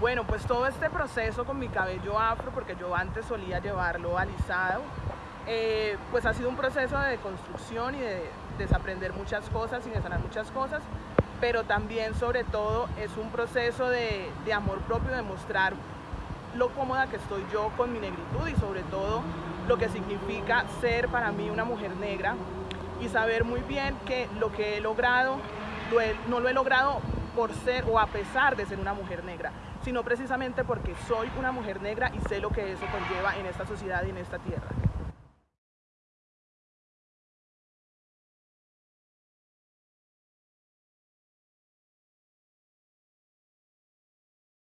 Bueno, pues todo este proceso con mi cabello afro, porque yo antes solía llevarlo alisado, eh, pues ha sido un proceso de construcción y de desaprender muchas cosas y de sanar muchas cosas, pero también sobre todo es un proceso de, de amor propio, de mostrar lo cómoda que estoy yo con mi negritud y sobre todo lo que significa ser para mí una mujer negra y saber muy bien que lo que he logrado no lo he logrado por ser o a pesar de ser una mujer negra, sino precisamente porque soy una mujer negra y sé lo que eso conlleva en esta sociedad y en esta tierra.